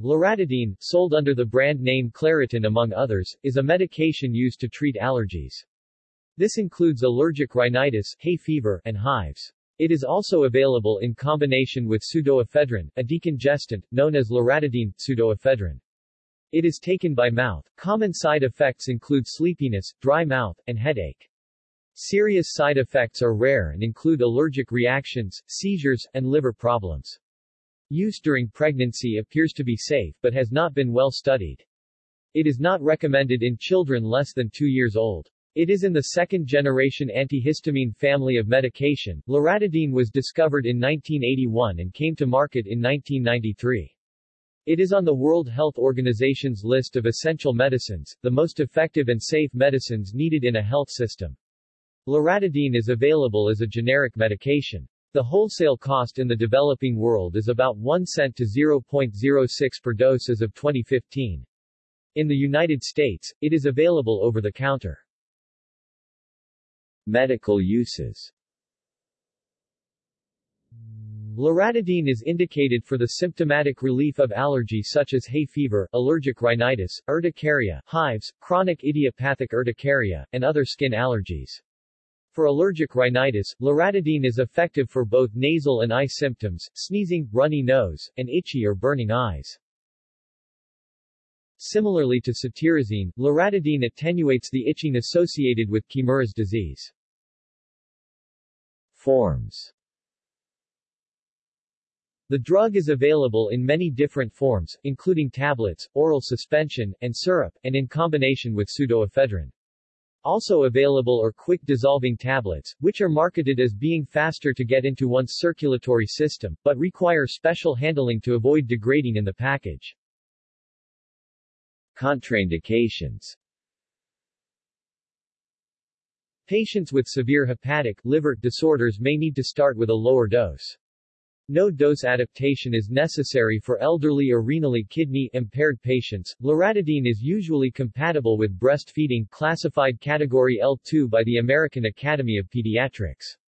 Loratadine, sold under the brand name Claritin among others, is a medication used to treat allergies. This includes allergic rhinitis, hay fever, and hives. It is also available in combination with pseudoephedrine, a decongestant, known as loratadine, pseudoephedrine. It is taken by mouth. Common side effects include sleepiness, dry mouth, and headache. Serious side effects are rare and include allergic reactions, seizures, and liver problems. Use during pregnancy appears to be safe but has not been well studied. It is not recommended in children less than 2 years old. It is in the second-generation antihistamine family of medication. Loratadine was discovered in 1981 and came to market in 1993. It is on the World Health Organization's list of essential medicines, the most effective and safe medicines needed in a health system. Loratadine is available as a generic medication. The wholesale cost in the developing world is about 1 cent to 0.06 per dose as of 2015. In the United States, it is available over the counter. Medical uses Loratadine is indicated for the symptomatic relief of allergy such as hay fever, allergic rhinitis, urticaria, hives, chronic idiopathic urticaria, and other skin allergies. For allergic rhinitis, loratadine is effective for both nasal and eye symptoms, sneezing, runny nose, and itchy or burning eyes. Similarly to cetirizine, loratadine attenuates the itching associated with Kimura's disease. Forms The drug is available in many different forms, including tablets, oral suspension, and syrup, and in combination with pseudoephedrine. Also available are quick-dissolving tablets, which are marketed as being faster to get into one's circulatory system, but require special handling to avoid degrading in the package. Contraindications Patients with severe hepatic liver disorders may need to start with a lower dose. No dose adaptation is necessary for elderly or renally kidney impaired patients. Loratadine is usually compatible with breastfeeding classified category L2 by the American Academy of Pediatrics.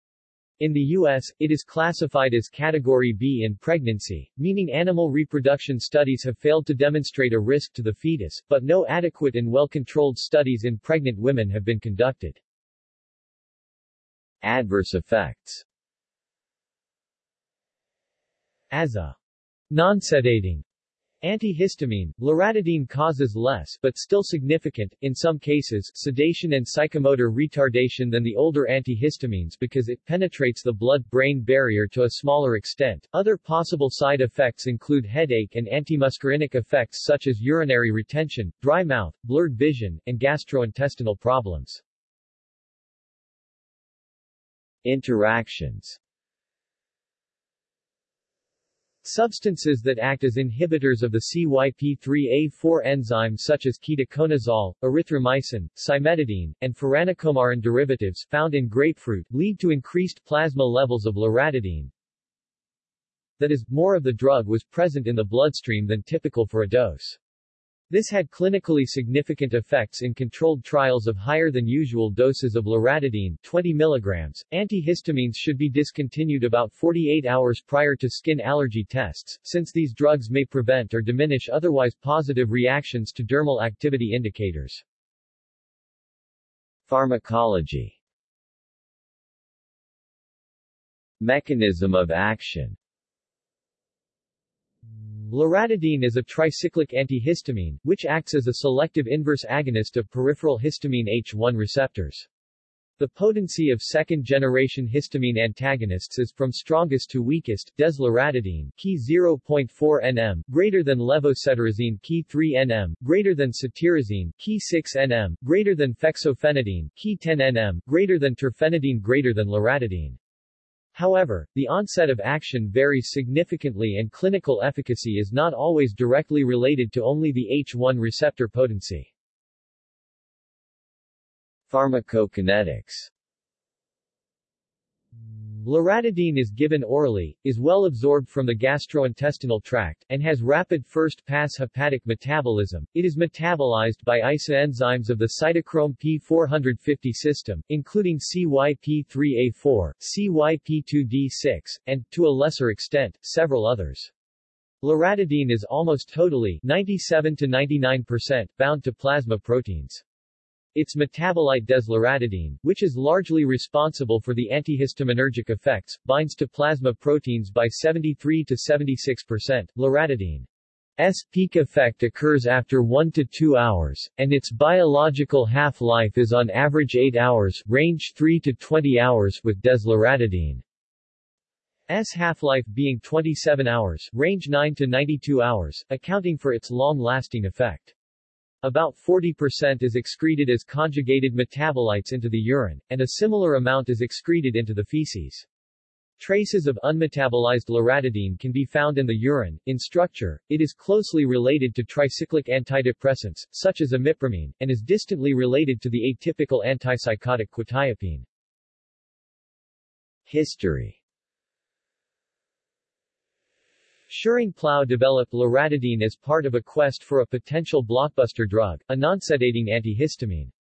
In the U.S., it is classified as Category B in pregnancy, meaning animal reproduction studies have failed to demonstrate a risk to the fetus, but no adequate and well-controlled studies in pregnant women have been conducted. Adverse effects as a non-sedating antihistamine, loratadine causes less but still significant, in some cases, sedation and psychomotor retardation than the older antihistamines because it penetrates the blood-brain barrier to a smaller extent. Other possible side effects include headache and antimuscarinic effects such as urinary retention, dry mouth, blurred vision, and gastrointestinal problems. Interactions Substances that act as inhibitors of the CYP3A4 enzyme such as ketoconazole, erythromycin, cimetidine, and furanocoumarin derivatives found in grapefruit lead to increased plasma levels of loratadine. That is, more of the drug was present in the bloodstream than typical for a dose. This had clinically significant effects in controlled trials of higher than usual doses of loratadine 20 mg. Antihistamines should be discontinued about 48 hours prior to skin allergy tests, since these drugs may prevent or diminish otherwise positive reactions to dermal activity indicators. Pharmacology Mechanism of action Loratadine is a tricyclic antihistamine, which acts as a selective inverse agonist of peripheral histamine H1 receptors. The potency of second-generation histamine antagonists is from strongest to weakest, desloratadine, key 0.4 nm, greater than levocetirizine, key 3 nm, greater than cetirizine, key 6 nm, greater than fexofenadine, key 10 nm, greater than terfenadine, greater than loratadine. However, the onset of action varies significantly and clinical efficacy is not always directly related to only the H1 receptor potency. Pharmacokinetics Loratadine is given orally, is well absorbed from the gastrointestinal tract, and has rapid first-pass hepatic metabolism. It is metabolized by isoenzymes of the cytochrome P450 system, including CYP3A4, CYP2D6, and, to a lesser extent, several others. Loratadine is almost totally 97 to 99% bound to plasma proteins. Its metabolite desloratadine, which is largely responsible for the antihistaminergic effects, binds to plasma proteins by 73 to 76%. Loratadine S peak effect occurs after 1 to 2 hours, and its biological half-life is on average 8 hours, range 3 to 20 hours, with desloratadine. S half-life being 27 hours, range 9 to 92 hours, accounting for its long-lasting effect. About 40% is excreted as conjugated metabolites into the urine, and a similar amount is excreted into the feces. Traces of unmetabolized loratadine can be found in the urine. In structure, it is closely related to tricyclic antidepressants, such as imipramine, and is distantly related to the atypical antipsychotic quetiapine. History Schering-Plough developed loratadine as part of a quest for a potential blockbuster drug, a non-sedating antihistamine.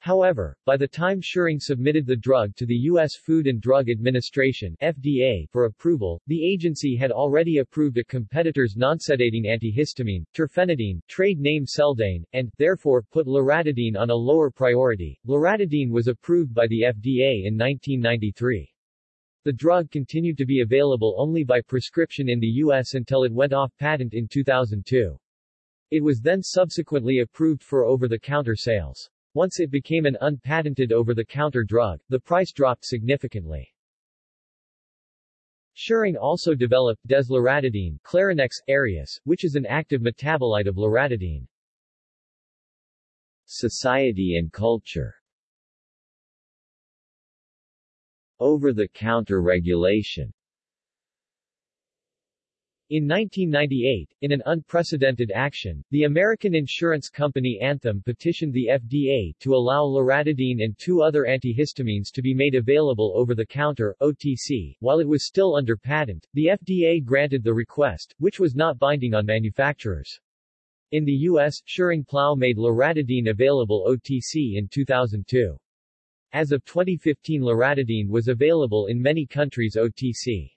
However, by the time Schering submitted the drug to the U.S. Food and Drug Administration FDA for approval, the agency had already approved a competitor's non-sedating antihistamine, terfenadine, trade name Seldane, and, therefore, put loratadine on a lower priority. Loratadine was approved by the FDA in 1993. The drug continued to be available only by prescription in the U.S. until it went off patent in 2002. It was then subsequently approved for over-the-counter sales. Once it became an unpatented over-the-counter drug, the price dropped significantly. Schering also developed desloratadine Clarinex Aerius, which is an active metabolite of loratadine. Society and culture Over-the-counter regulation in 1998, in an unprecedented action, the American insurance company Anthem petitioned the FDA to allow loratadine and two other antihistamines to be made available over the counter, OTC, while it was still under patent. The FDA granted the request, which was not binding on manufacturers. In the U.S., Schering-Plough made loratadine available OTC in 2002. As of 2015 loratadine was available in many countries OTC.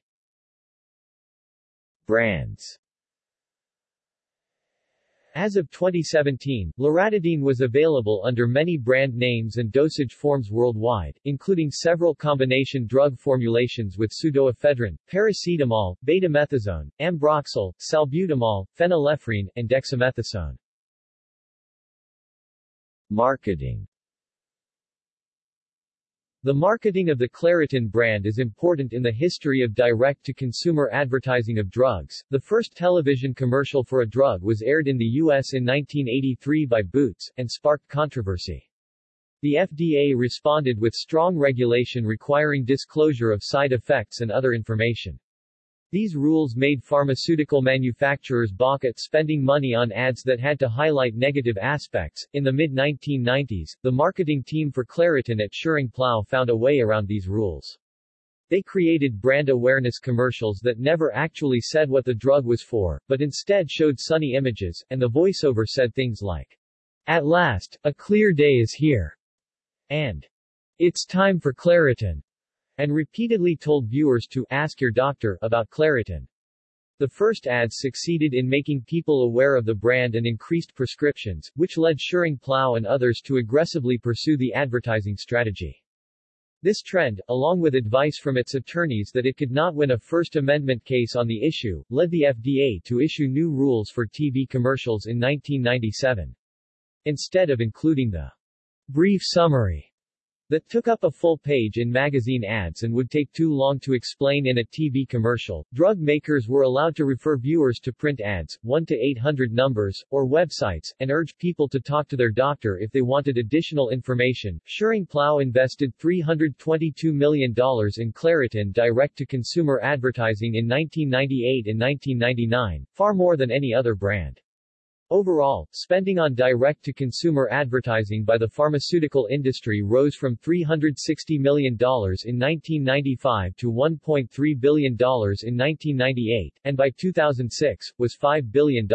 Brands as of 2017, loratadine was available under many brand names and dosage forms worldwide, including several combination drug formulations with pseudoephedrine, paracetamol, betamethasone, ambroxol, salbutamol, phenylephrine, and dexamethasone. Marketing the marketing of the Claritin brand is important in the history of direct-to-consumer advertising of drugs. The first television commercial for a drug was aired in the U.S. in 1983 by Boots, and sparked controversy. The FDA responded with strong regulation requiring disclosure of side effects and other information. These rules made pharmaceutical manufacturers balk at spending money on ads that had to highlight negative aspects. In the mid 1990s, the marketing team for Claritin at Schering-Plough found a way around these rules. They created brand awareness commercials that never actually said what the drug was for, but instead showed sunny images, and the voiceover said things like, At last, a clear day is here, and It's time for Claritin and repeatedly told viewers to ask your doctor about Claritin. The first ads succeeded in making people aware of the brand and increased prescriptions, which led Schering-Plough and others to aggressively pursue the advertising strategy. This trend, along with advice from its attorneys that it could not win a First Amendment case on the issue, led the FDA to issue new rules for TV commercials in 1997. Instead of including the brief summary that took up a full page in magazine ads and would take too long to explain in a TV commercial. Drug makers were allowed to refer viewers to print ads, 1 to 800 numbers, or websites, and urge people to talk to their doctor if they wanted additional information. Schering-Plough invested $322 million in Claritin direct-to-consumer advertising in 1998 and 1999, far more than any other brand. Overall, spending on direct-to-consumer advertising by the pharmaceutical industry rose from $360 million in 1995 to $1.3 billion in 1998, and by 2006, was $5 billion.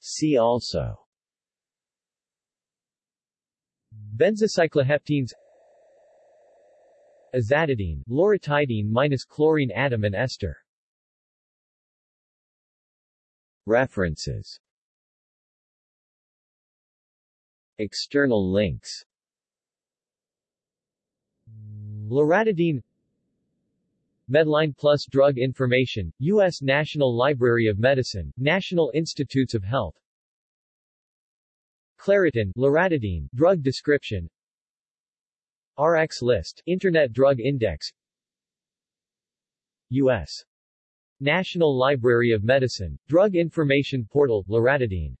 See also Benzocycloheptanes Azatidine, loratadine minus chlorine atom and ester References. External links. Loratadine. Medline Plus Drug Information, U.S. National Library of Medicine, National Institutes of Health. Claritin, Loratadine, Drug Description. RX List, Internet Drug Index. U.S. National Library of Medicine, Drug Information Portal, Loratadine